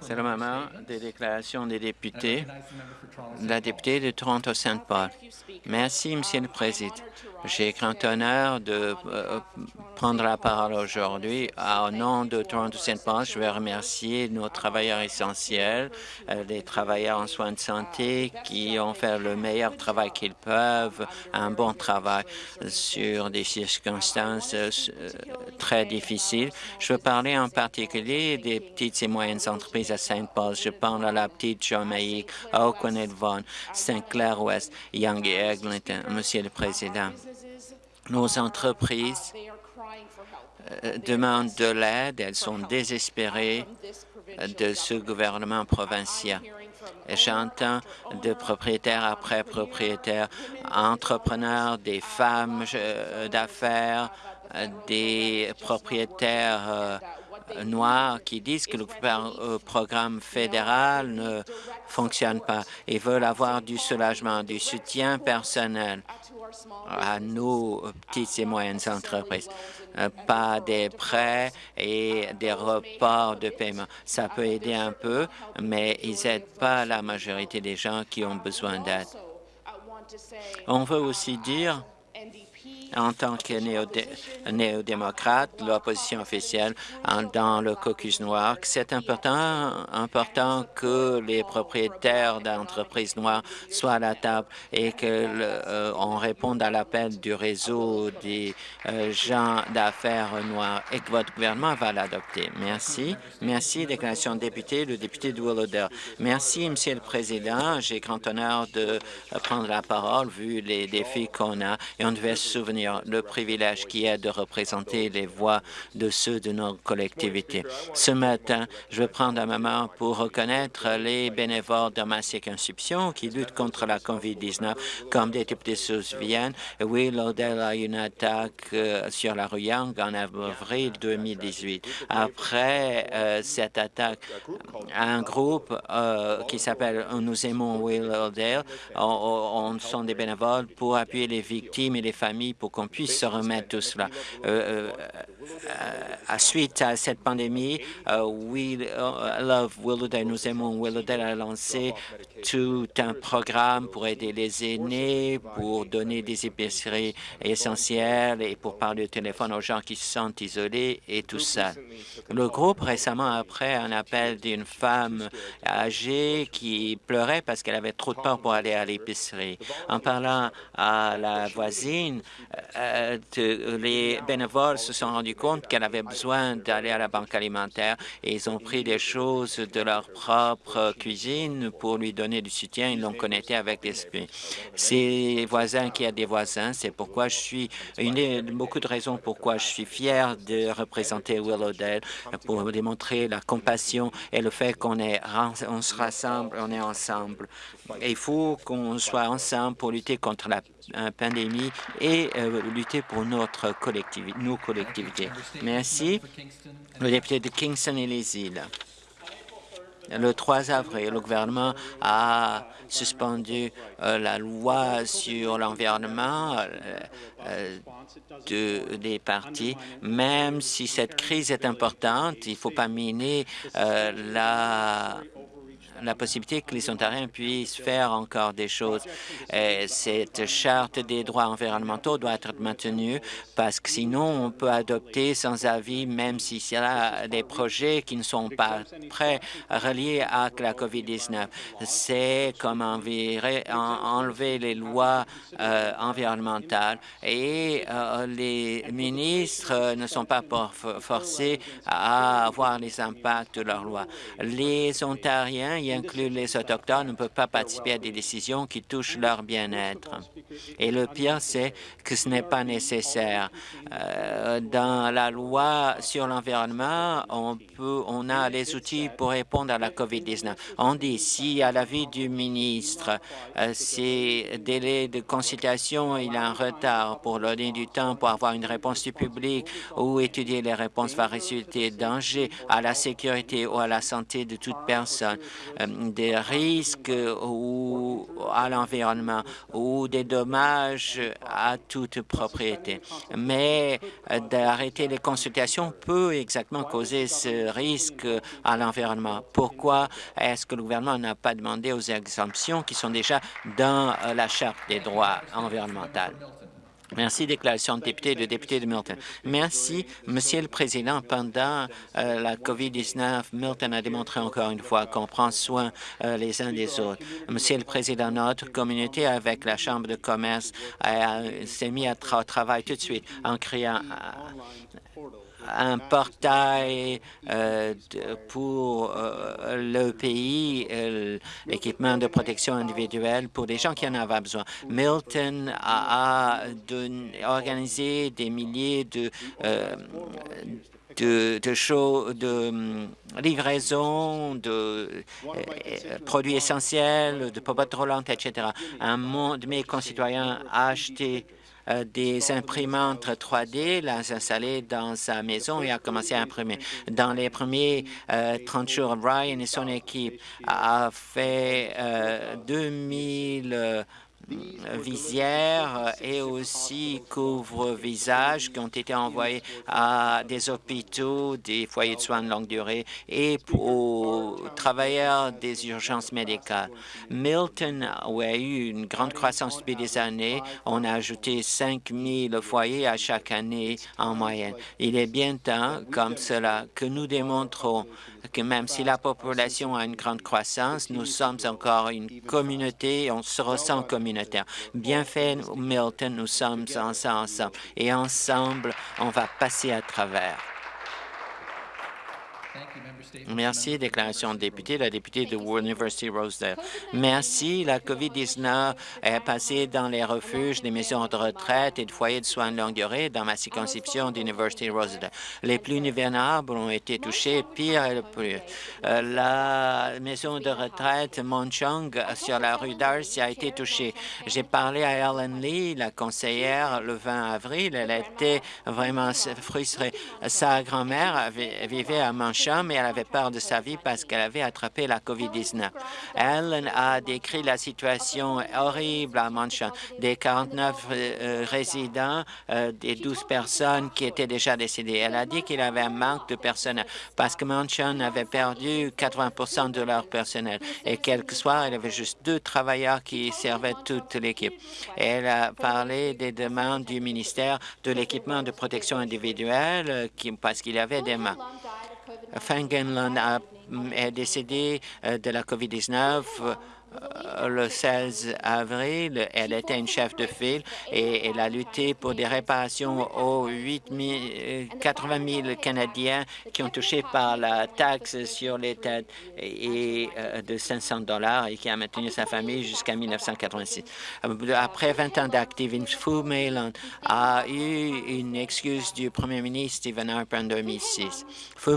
C'est le moment des déclarations des députés. La députée de Toronto-Saint Paul. Merci, Monsieur le Président. J'ai grand honneur de euh, prendre la parole aujourd'hui. Au nom de Toronto-Saint Paul, je veux remercier nos travailleurs essentiels, euh, les travailleurs en soins de santé qui ont fait le meilleur travail qu'ils peuvent, un bon travail sur des circonstances euh, très difficiles. Je veux parler en particulier des petites moyennes entreprises à Saint Paul. Je parle à la petite Jamaïque, à O'Connell Vaughan, Saint-Clair-Ouest, Young et Eglinton. Monsieur le Président, nos entreprises euh, demandent de l'aide, elles sont désespérées de ce gouvernement provincial. J'entends de propriétaires après propriétaires, entrepreneurs, des femmes euh, d'affaires, euh, des propriétaires noirs qui disent que le programme fédéral ne fonctionne pas et veulent avoir du soulagement, du soutien personnel à nos petites et moyennes entreprises. Euh, pas des prêts et des reports de paiement. Ça peut aider un peu, mais ils n'aident pas la majorité des gens qui ont besoin d'aide. On veut aussi dire en tant que néo-démocrate, l'opposition officielle dans le caucus noir, c'est important, important que les propriétaires d'entreprises noires soient à la table et qu'on euh, réponde à l'appel du réseau des euh, gens d'affaires noirs et que votre gouvernement va l'adopter. Merci. Merci, déclaration de député, le député de Willowdale. Merci, Monsieur le Président. J'ai grand honneur de prendre la parole vu les défis qu'on a et on devait se souvenir le privilège qui est de représenter les voix de ceux de nos collectivités. Ce matin, je veux prendre un moment pour reconnaître les bénévoles de ma circonscription qui luttent contre la COVID-19, comme des députés souviennent. Willowdale a eu une attaque euh, sur la rue Young en avril 2018. Après euh, cette attaque, un groupe euh, qui s'appelle Nous aimons Willowdale, on, on, sont des bénévoles pour appuyer les victimes et les familles qu'on puisse se remettre tout cela. Euh, euh, à suite à cette pandémie, euh, We Love Willowdale, nous aimons Willowdale a lancé tout un programme pour aider les aînés, pour donner des épiceries essentielles et pour parler au téléphone aux gens qui se sentent isolés et tout ça. Le groupe, récemment, après un appel d'une femme âgée qui pleurait parce qu'elle avait trop de peur pour aller à l'épicerie. En parlant à la voisine, euh, les bénévoles se sont rendus compte qu'elle avait besoin d'aller à la banque alimentaire et ils ont pris des choses de leur propre cuisine pour lui donner du soutien. Ils l'ont connecté avec l'esprit. Ses voisins qui a des voisins, c'est pourquoi je suis une beaucoup de raisons pourquoi je suis fier de représenter Willowdale pour démontrer la compassion et le fait qu'on est on se rassemble, on est ensemble. il faut qu'on soit ensemble pour lutter contre la pandémie et euh, lutter pour notre collectivité, nos collectivités. Merci. Le député de Kingston et les îles. Le 3 avril, le gouvernement a suspendu euh, la loi sur l'environnement euh, de, des partis. Même si cette crise est importante, il ne faut pas miner la la possibilité que les Ontariens puissent faire encore des choses. Et cette charte des droits environnementaux doit être maintenue parce que sinon on peut adopter sans avis, même s'il y a des projets qui ne sont pas prêts reliés à la COVID-19. C'est comme enlever les lois euh, environnementales et euh, les ministres ne sont pas forcés à avoir les impacts de leurs lois. Les Ontariens, inclut les Autochtones, ne peuvent pas participer à des décisions qui touchent leur bien-être. Et le pire, c'est que ce n'est pas nécessaire. Euh, dans la loi sur l'environnement, on, a les outils pour répondre à la COVID-19. On dit, si à l'avis du ministre, euh, ces délais de consultation, il a un retard pour donner du temps pour avoir une réponse du public ou étudier les réponses va résulter danger à la sécurité ou à la santé de toute personne. Des risques ou à l'environnement ou des dommages à toute propriété. Mais d'arrêter les consultations peut exactement causer ce risque à l'environnement. Pourquoi est-ce que le gouvernement n'a pas demandé aux exemptions qui sont déjà dans la Charte des droits environnementaux? Merci, déclaration de député, le député de Milton. Merci, Monsieur le Président. Pendant euh, la COVID-19, Milton a démontré encore une fois qu'on prend soin euh, les uns des autres. Monsieur le Président, notre communauté avec la Chambre de commerce s'est mis à au travail tout de suite en créant un portail euh, pour euh, le pays, euh, l'équipement de protection individuelle pour des gens qui en avaient besoin. Milton a, organisé des milliers de de, de, de livraison de produits essentiels, de popotes roulantes, etc. Un de mes concitoyens a acheté euh, des imprimantes 3D, l'a installé dans sa maison et a commencé à imprimer. Dans les premiers 30 euh, jours, Ryan et son équipe a fait 2000 euh, visières et aussi couvre-visage qui ont été envoyés à des hôpitaux, des foyers de soins de longue durée et aux travailleurs des urgences médicales. Milton, où a eu une grande croissance depuis des années, on a ajouté 5 000 foyers à chaque année en moyenne. Il est bien temps, comme cela, que nous démontrons que même si la population a une grande croissance, nous sommes encore une communauté, on se ressent communautaire. Bien fait, Milton, nous sommes ensemble et ensemble, on va passer à travers. Merci. Déclaration de député, la députée de University Rosedale. Merci. La COVID-19 est passée dans les refuges des maisons de retraite et de foyers de soins de longue durée dans ma circonscription d'University Rosedale. Les plus vulnérables ont été touchés, pire et le plus. Euh, la maison de retraite Monchong sur la rue Darcy a été touchée. J'ai parlé à Ellen Lee, la conseillère, le 20 avril. Elle était vraiment frustrée. Sa grand-mère vivait à Monchong, mais elle avait peur de sa vie parce qu'elle avait attrapé la COVID-19. Ellen a décrit la situation horrible à Manchon. Des 49 euh, résidents, euh, des 12 personnes qui étaient déjà décédées. Elle a dit qu'il avait un manque de personnel parce que Manchon avait perdu 80% de leur personnel. Et quelque soir, il y avait juste deux travailleurs qui servaient toute l'équipe. Elle a parlé des demandes du ministère de l'équipement de protection individuelle euh, parce qu'il avait des mains. Fengenland est décédé euh, de la COVID-19 euh, le 16 avril. Elle était une chef de file et elle a lutté pour des réparations aux 8 80 000 Canadiens qui ont touché par la taxe sur les têtes et, euh, de 500 dollars et qui a maintenu sa famille jusqu'à 1986. Après 20 ans d'activisme, Fu a eu une excuse du premier ministre Stephen Harper en 2006. Fu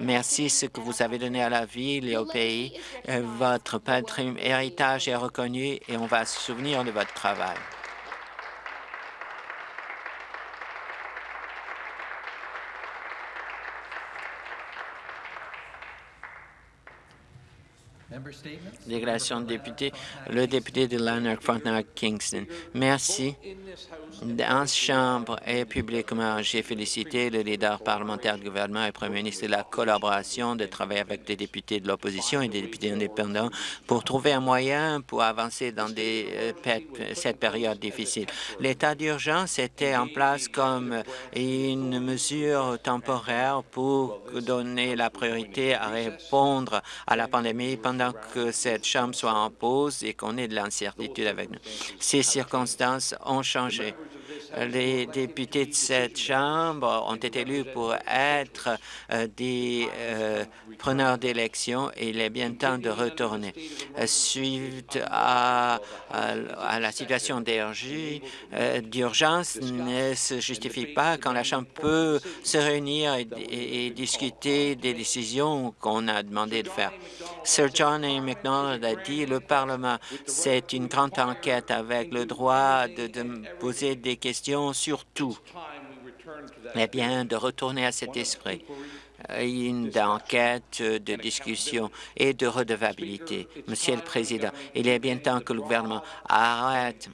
Merci ce que vous avez donné à la ville et au pays. Euh, votre patrimoine héritage est reconnu et on va se souvenir de votre travail. Déclaration de député, le député de Lanark, Frontenac, Kingston. Merci. Cette Chambre et publiquement, j'ai félicité le leader parlementaire du gouvernement et Premier ministre de la collaboration de travailler avec des députés de l'opposition et des députés indépendants pour trouver un moyen pour avancer dans euh, cette période difficile. L'état d'urgence était en place comme une mesure temporaire pour donner la priorité à répondre à la pandémie pendant que cette Chambre soit en pause et qu'on ait de l'incertitude avec nous. Ces circonstances ont changé les députés de cette Chambre ont été élus pour être euh, des euh, preneurs d'élections et il est bien temps de retourner. Suite à, la situation euh, d'urgence ne se justifie pas quand la Chambre peut se réunir et, discuter des décisions qu'on a demandé de faire. Sir John A. MacDonald a dit le Parlement, c'est une grande enquête avec le droit de poser des questions sur tout. Eh bien, de retourner à cet esprit. Une enquête, de discussion et de redevabilité. Monsieur le Président, il est bien temps que le gouvernement arrête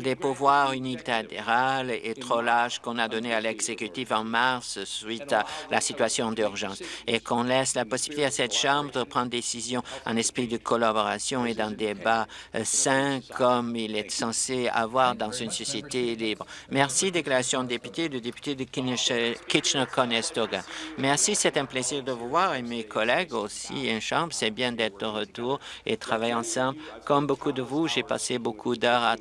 les pouvoirs unilatéraux et trop lâches qu'on a donnés à l'exécutif en mars suite à la situation d'urgence et qu'on laisse la possibilité à cette Chambre de prendre des décisions en esprit de collaboration et d'un débat sain comme il est censé avoir dans une société libre. Merci, déclaration de député, le député de Kitchener-Conestoga. Merci, c'est un plaisir de vous voir et mes collègues aussi en Chambre. C'est bien d'être de retour et travailler ensemble. Comme beaucoup de vous, j'ai passé beaucoup d'heures à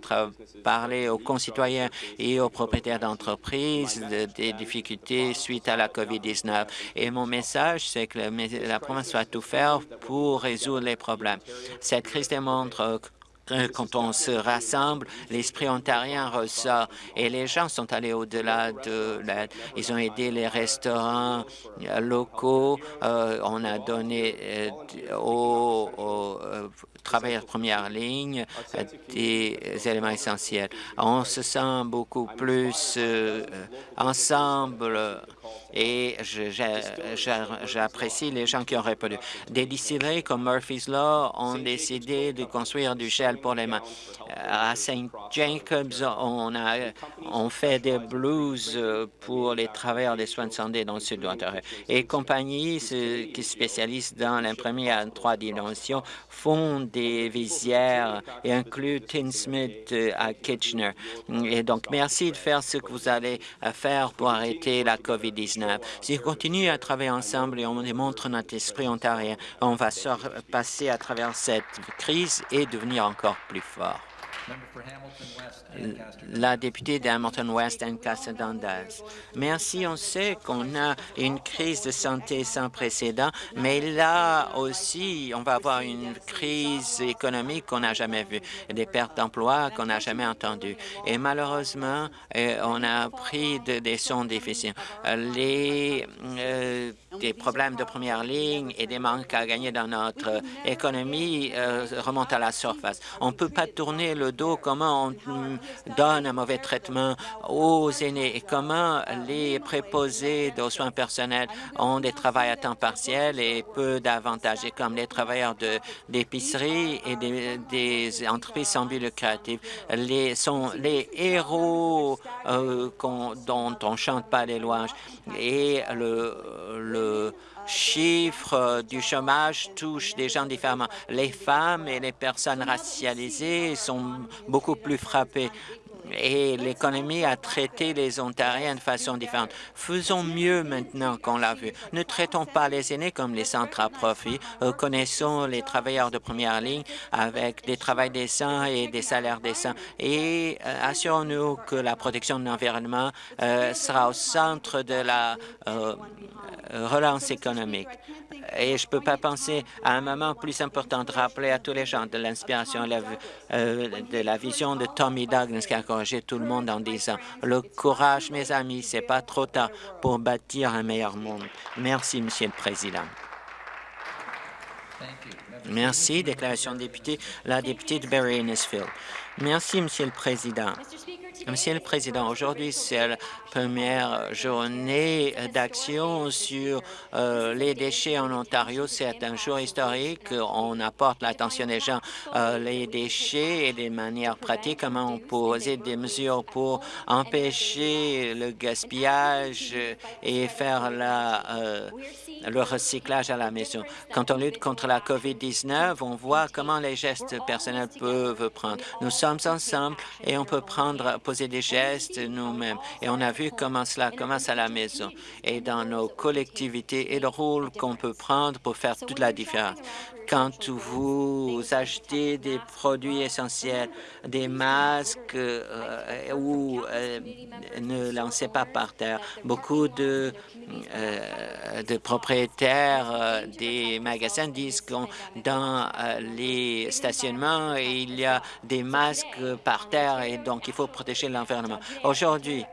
parler aux concitoyens et aux propriétaires d'entreprises des difficultés suite à la COVID-19. Et mon message, c'est que la province doit tout faire pour résoudre les problèmes. Cette crise démontre quand on se rassemble, l'esprit ontarien ressort et les gens sont allés au-delà de l'aide. Ils ont aidé les restaurants locaux, euh, on a donné euh, aux, euh, travailleurs de première ligne des éléments essentiels. On se sent beaucoup plus ensemble et j'apprécie les gens qui ont répondu. Des distilleries comme Murphy's Law ont décidé de construire du gel pour les mains. À St. Jacobs, on, a, on fait des blues pour les travailleurs des soins de santé dans le sud de l'Ontario. Et compagnies qui spécialisent dans l'imprimerie à trois dimensions font des visières et incluent Tinsmith à Kitchener. Et donc, merci de faire ce que vous allez faire pour arrêter la COVID-19. Si on continue à travailler ensemble et on démontre notre esprit ontarien, on va passer à travers cette crise et devenir encore plus fort la députée d'Hamilton West, Casa Dundas. Merci. On sait qu'on a une crise de santé sans précédent, mais là aussi, on va avoir une crise économique qu'on n'a jamais vue, des pertes d'emplois qu'on n'a jamais entendues. Et malheureusement, euh, on a pris des sons difficiles. Les euh, des problèmes de première ligne et des manques à gagner dans notre économie euh, remontent à la surface. On ne peut pas tourner le dos comment on donne un mauvais traitement aux aînés et comment les préposés aux soins personnels ont des travails à temps partiel et peu d'avantages, et comme les travailleurs d'épicerie et des, entreprises sans but lucratif. Les, sont les héros euh, dont on chante pas les louanges et le, le chiffre du chômage touche des gens différemment. Les femmes et les personnes racialisées sont beaucoup plus frappées et l'économie a traité les Ontariens de façon différente. Faisons mieux maintenant qu'on l'a vu. Ne traitons pas les aînés comme les centres à profit. Connaissons les travailleurs de première ligne avec des travails décents et des salaires décents et euh, assurons-nous que la protection de l'environnement euh, sera au centre de la euh, relance économique. Et je ne peux pas penser à un moment plus important de rappeler à tous les gens de l'inspiration de la vision de Tommy Douglas qui a encouragé tout le monde en disant « Le courage, mes amis, c'est pas trop tard pour bâtir un meilleur monde. » Merci, Monsieur le Président. Merci. Déclaration de député, la députée de Barry Innisfield. Merci, Monsieur le Président. Monsieur le Président, aujourd'hui, c'est la première journée d'action sur euh, les déchets en Ontario. C'est un jour historique. On apporte l'attention des gens euh, les déchets et des manières pratiques, comment on poser des mesures pour empêcher le gaspillage et faire la, euh, le recyclage à la maison. Quand on lutte contre la COVID-19, on voit comment les gestes personnels peuvent prendre. Nous sommes ensemble et on peut prendre, des gestes nous-mêmes. Et on a vu comment cela commence à la maison et dans nos collectivités et le rôle qu'on peut prendre pour faire toute la différence quand vous achetez des produits essentiels, des masques euh, ou euh, ne lancez pas par terre. Beaucoup de, euh, de propriétaires des magasins disent que dans les stationnements, il y a des masques par terre et donc il faut protéger l'environnement. Aujourd'hui,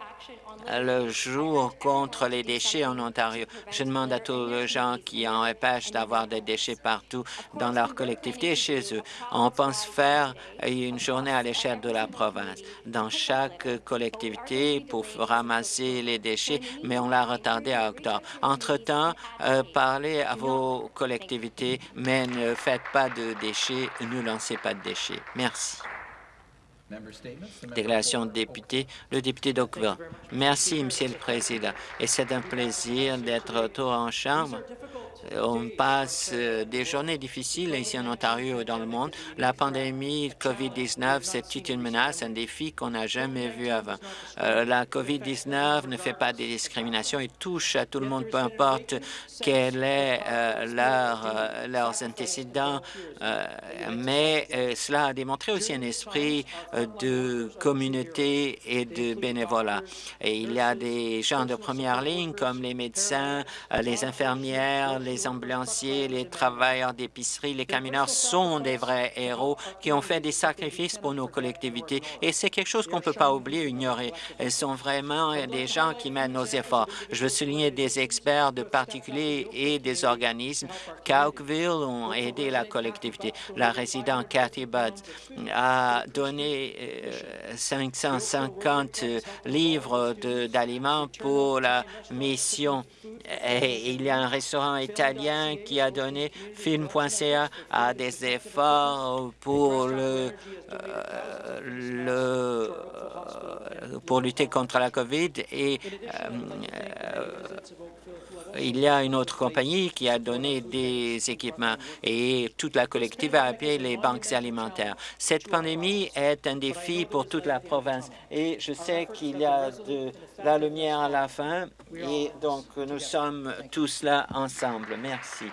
le jour contre les déchets en Ontario. Je demande à tous les gens qui en empêchent d'avoir des déchets partout dans leur collectivité et chez eux. On pense faire une journée à l'échelle de la province, dans chaque collectivité pour ramasser les déchets, mais on l'a retardé à octobre. Entre-temps, euh, parlez à vos collectivités, mais ne faites pas de déchets, ne lancez pas de déchets. Merci. Déclaration de député, le député d'Oakville. Merci, Monsieur le Président. Et c'est un plaisir d'être retour en Chambre. On passe euh, des journées difficiles ici en Ontario et dans le monde. La pandémie COVID-19, c'est une menace, un défi qu'on n'a jamais vu avant. Euh, la COVID-19 ne fait pas de discrimination et touche à tout le monde, peu importe quel est euh, leur, leurs antécédents, mais cela a démontré aussi un esprit de communauté et de bénévolat. Et il y a des gens de première ligne comme les médecins, les infirmières, les ambulanciers, les travailleurs d'épicerie, les camionneurs sont des vrais héros qui ont fait des sacrifices pour nos collectivités et c'est quelque chose qu'on ne peut pas oublier, ignorer. Ils sont vraiment des gens qui mènent nos efforts. Je veux souligner des experts de particuliers et des organismes. Cowkville ont aidé la collectivité. La résidente Cathy Budd a donné 550 euh, livres d'aliments pour la mission. Il y a un restaurant italien qui a donné film.ca à des efforts pour euh, le euh, pour lutter contre la COVID et il y a une autre compagnie qui a donné des équipements et toute la collectivité a appuyé les banques alimentaires. Cette pandémie est un défi pour toute la province et je sais qu'il y a de la lumière à la fin et donc nous sommes tous là ensemble. Merci.